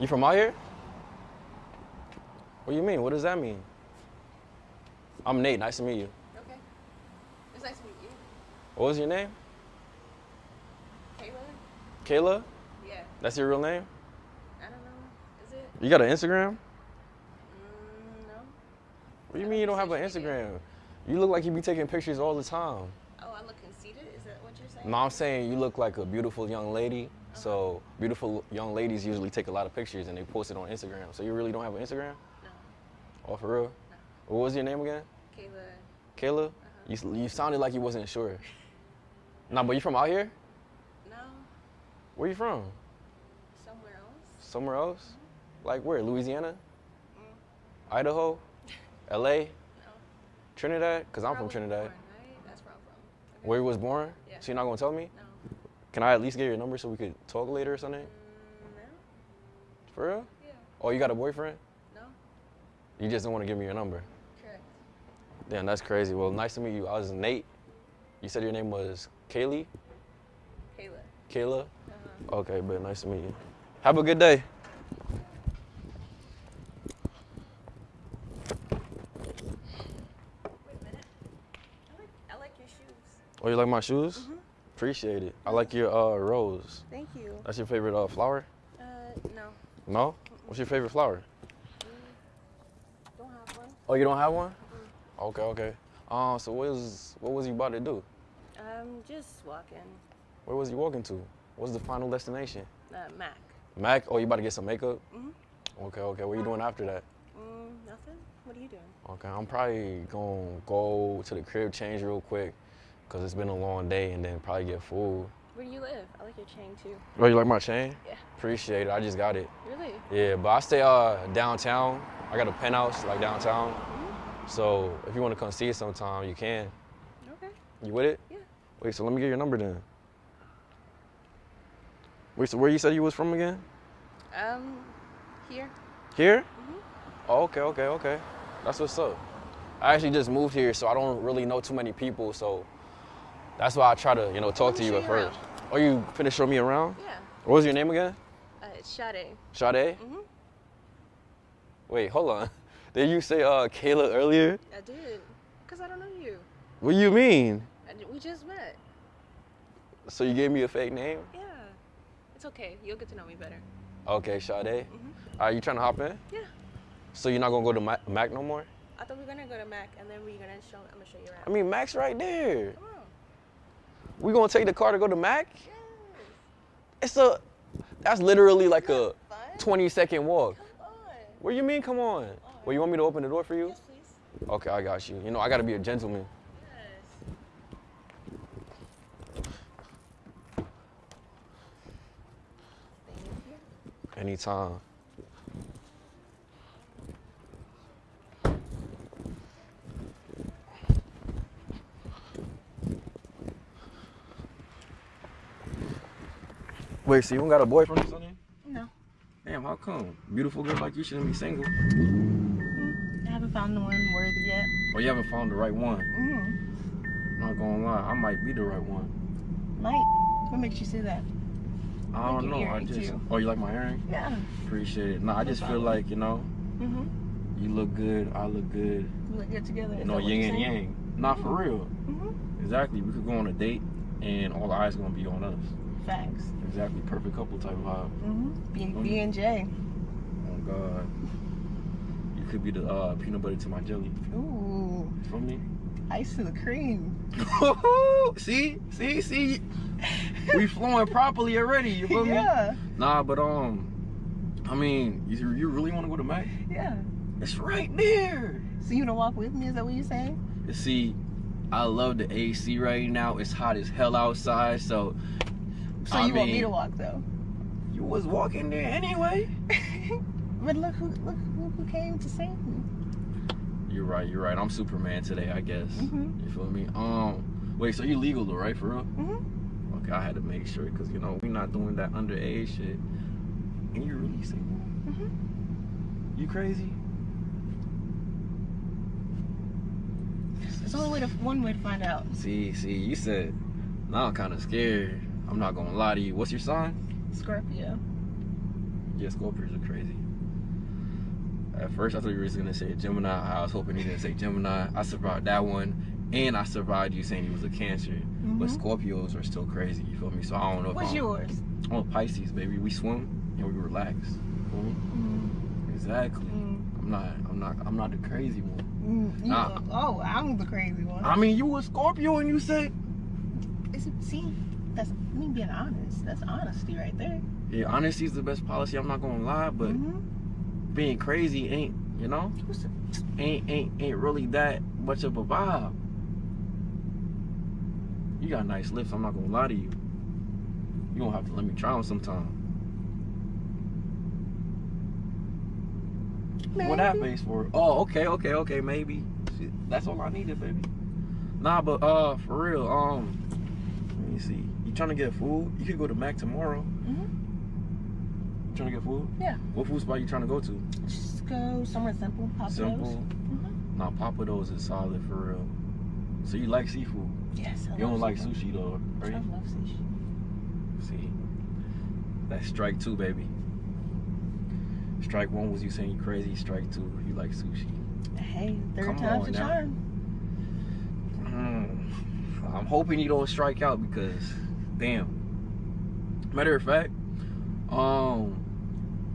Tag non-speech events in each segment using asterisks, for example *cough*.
You from out here? What do you mean? What does that mean? I'm Nate. Nice to meet you. Okay. It's nice to meet you. What was your name? Kayla? Kayla? Yeah. That's your real name? I don't know. Is it? You got an Instagram? Mm, no. What do you I mean you don't have an. Instagram? You look like you be taking pictures all the time. Oh, I look conceited? Is that what you're saying? No, I'm saying you look like a beautiful young lady. So beautiful young ladies usually take a lot of pictures and they post it on Instagram. So you really don't have an Instagram? No. Oh, for real? No. What was your name again? Kayla? Kayla? You, s- you you sounded like you wasn't sure. *laughs* Nah, but you from out here? No. Where you from? Somewhere else? Somewhere else? Like where? Louisiana? Mm. Idaho? *laughs* LA? No. Trinidad? Because I'm from Trinidad. born, right? That's where I'm from. Okay. Where you was born? Yeah. So you're not gonna tell me? No. Can I at least get your number so we could talk later or something? Mm, no? For real? Yeah. Oh, you got a boyfriend? No? You just don't want to give me your number. Correct. Damn, that's crazy. Well, nice to meet you. I was Nate. You said your name was Kaylee? Kayla. Kayla? Uh-huh. Okay, but nice to meet you. Have a good day. Wait a minute. I like, I like your shoes. Oh, you like my shoes? Mhm. Appreciate it. I like your uh, rose. Thank you. That's your favorite uh, flower? Uh, no. No? What's your favorite flower? Don't have one. Oh, you don't have one? Okay, okay. Uh, so what was what was you about to do? Um, just walking. Where was you walking to? What's the final destination? Uh, Mac. Mac? Oh, you about to get some makeup? Mhm. Okay, okay. What are you doing after that? Mm, nothing. What are you doing? Okay, I'm probably gonna go to the crib, change real quick, cause it's been a long day, and then probably get food. Where do you live? I like your chain too. Oh, you like my chain? Yeah. Appreciate it. I just got it. Really? Yeah, but I stay uh downtown. I got a penthouse like downtown. Mm-hmm. So if you want to come see it sometime, you can. Okay. You with it? Yeah. Wait, so let me get your number then. Wait, so where you said you was from again? Um, here. Here? Mhm. Oh, okay, okay, okay. That's what's up. I actually just moved here, so I don't really know too many people, so that's why I try to, you know, talk to you at first. around. Oh, you finna show me around? Yeah. What was your name again? Uh, it's Sade. Sade? Mhm. Wait, hold on. *laughs* Did you say uh Kayla earlier? I did. Cause I don't know you. What do you mean? I, we just met. So you gave me a fake name? Yeah. It's okay. You'll get to know me better. Okay, Sade. Mhm. Are you trying to hop in? Yeah. So you're not gonna go to Mac, Mac no more? I thought we were gonna go to Mac and then we're gonna show. I'm gonna show you around. I mean, Mac's right there. Come on. We gonna take the car to go to Mac? Yes. It's a, that's literally like a Fun. 20 second walk. Come on. What do you mean, come on? Well, you want me to open the door for you? Yes, please. Okay, I got you. You know, I gotta be a gentleman. Yes. Anytime. Wait, so you don't got a boyfriend or something? No. Damn, how come? Beautiful girl like you shouldn't be single. I haven't found the one worthy yet. Or you haven't found the right one. Mm-hmm. Not gonna lie, I might be the right one. Might. What makes you say that? I don't know. I just. too. Oh, you like my earring? Yeah. Appreciate it. No, I just feel like you know, Mm-hmm. you look good. I look good. We look good together. You know, yin and yang. Not for real. Mm-hmm. Exactly. We could go on a date, and all eyes gonna be on us. Facts. Exactly. Perfect couple type of vibe. Mm-hmm. B. B and J. Oh God. You could be the uh, peanut butter to my jelly. Ooh. Feel me? Ice to the cream. *laughs* see, see, see. we flowing properly already. You feel me? *laughs* yeah. Nah, but um, I mean, you, you really want to go to Mac? Yeah. It's right there. So you gonna walk with me? Is that what you're saying? You see, I love the AC right now. It's hot as hell outside, so. So I you want me to walk though? You was walking there anyway. *laughs* but look who look who, who came to save me. You're right. You're right. I'm Superman today, I guess. Mhm. You feel me? Um, wait. So you're legal though, right? For real? Mm-hmm. Okay, I had to make sure because you know we're not doing that underage shit. And you're really single. Mm-hmm. You crazy? There's only way to, one way to find out. See, see, you said. Now I'm kind of scared. I'm not gonna lie to you. What's your sign? Scorpio. Yeah, Scorpios are crazy. At first, I thought you were just gonna say Gemini. I was hoping you didn't say Gemini. I survived that one, and I survived you saying you was a Cancer. But Mhm. Scorpios are still crazy. You feel me? So I don't know. If What's I'm, yours? I'm a Pisces, baby. We swim and we relax. Mm, Exactly. mm, I'm not. I'm not. I'm not the crazy one. mm. You- Nah. Oh, I'm the crazy one. I mean, you a Scorpio and you said. Is it, see, that's me being honest. That's honesty right there. Yeah, honesty is the best policy. I'm not gonna lie, but Mhm. being crazy ain't. You know, ain't ain't ain't really that much of a vibe. You got nice lips. I'm not gonna lie to you. You gonna have to let me try them sometime. What that Maybe. face for? Oh, okay, okay, okay, maybe. Shit, that's all I needed, baby. Nah, but uh, for real, um, let me see. You trying to get food? You could go to Mac tomorrow. Mhm. You trying to get food? Yeah. What food spot you trying to go to? Just go somewhere simple. Pop Simple. Nah, Pappadeaux is solid for real. So you like seafood? Yes. I You don't love like seafood. sushi though, right? I love sushi. See, that's strike two, baby. Strike one was you saying you crazy. Strike two, you like sushi. Hey, third Come time's a charm. Mm, I'm hoping you don't strike out because, damn. Matter of fact, um,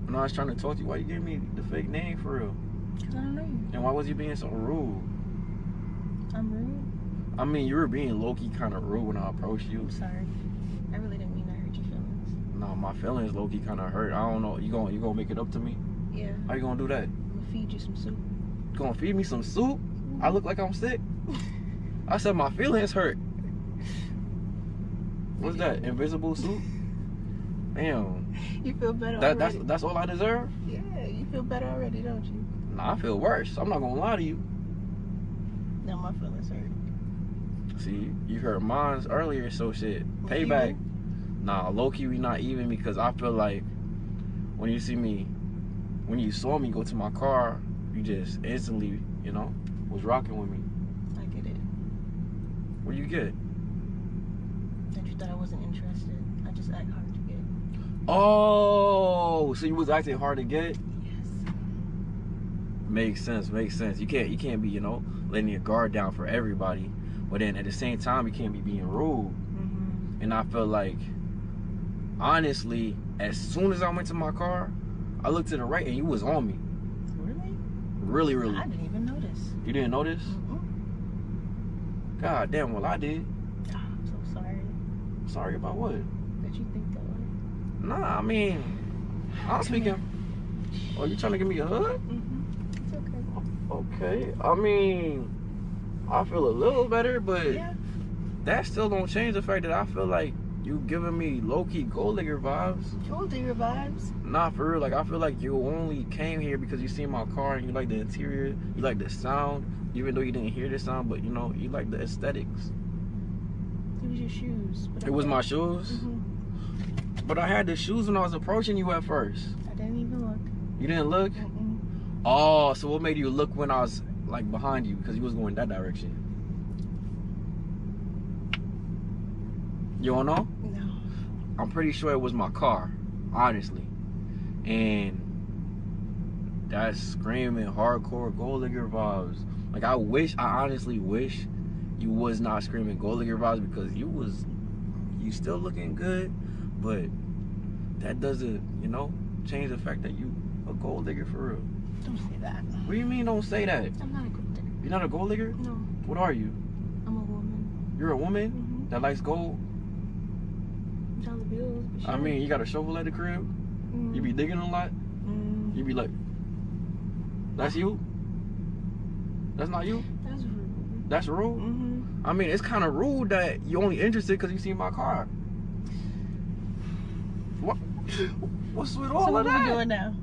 when I was trying to talk to you, why you gave me the fake name for real? 'Cause I don't know you. And why was you being so rude? I'm rude. I mean, you were being low key kind of rude when I approached you. I'm sorry. I really didn't mean to hurt your feelings. No, my feelings low key kind of hurt. I don't know. You gonna you gonna make it up to me? Yeah. How you gonna do that? I'm gonna feed you some soup. You gonna feed me some soup? I look like I'm sick. *laughs* I said my feelings hurt. What's that? Invisible suit? Damn. You feel better That that's already. that's all I deserve? Yeah, you feel better already, don't you? Nah, I feel worse. I'm not gonna lie to you. Now my feelings hurt. See, you heard mines earlier, so shit. We Payback. Nah, low key we not even because I feel like when you see me, when you saw me go to my car, you just instantly, you know, was rocking with me. I get it. What you get? That you thought I wasn't interested. I just act hard to get. Oh, so you was acting hard to get? Yes. Makes sense. Makes sense. You can't you can't be you know letting your guard down for everybody, but then at the same time you can't be being rude. Mm-hmm. And I feel like honestly, as soon as I went to my car, I looked to the right and you was on me. Really? Really, really. I didn't even notice. You didn't notice? Mm-mm. God damn. Well, I did. Ah, I'm so sorry Sorry about what? that you think that way. Nah, I mean, I'm speaking. Oh, you trying to give me a hug? Mm-hmm. It's okay. Okay. I mean, I feel a little better, but Yeah. that still don't change the fact that I feel like you giving me low key gold digger vibes. To your vibes. Not for real. Like I feel like you only came here because you seen my car and you like the interior, you like the sound, even though you didn't hear the sound, but you know you like the aesthetics. Was your shoes. But It was my shoes, hmm but I had the shoes when I was approaching you at first. I didn't even look. You didn't look. Mm-mm. Oh, so what made you look when I was like behind you because you was going that direction? You don't know? No. I'm pretty sure it was my car, honestly. And that's screaming hardcore gold digger vibes. Like I wish, I honestly wish you was not screaming gold digger vibes because you was, you still looking good, but that doesn't, you know, change the fact that you a gold digger for real. Don't say that. What do you mean? Don't say that. I'm not a gold digger. You're not a gold digger. No, What are you? I'm a woman. You're a woman Mm-hmm. that likes gold. Bills. But I mean, you got a shovel at the crib. Mm. You be digging a lot. Mm. You be like, that's you? That's not you? That's. That's rude? Mm-hmm. I mean, it's kind of rude that you only interested because you see my car. What? What's with all so of what are we that? doing now?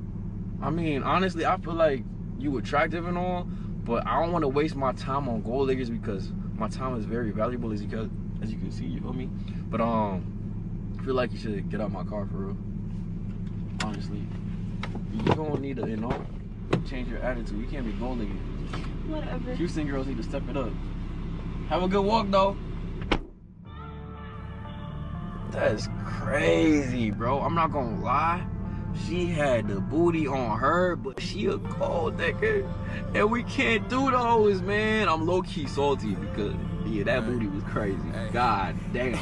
I mean, honestly, I feel like you attractive and all, but I don't want to waste my time on gold diggers because my time is very valuable, as you can, as you can see. You feel me? But um, I feel like you should get out my car for real. Honestly, you don't need to, you know, change your attitude. You can't be gold digging. Whatever. Houston girls need to step it up. Have a good walk though. That's crazy, bro. I'm not gonna lie. She had the booty on her, but she a gold digger. And we can't do those, man. I'm low key salty because yeah, that Hey. booty was crazy. Hey. God damn.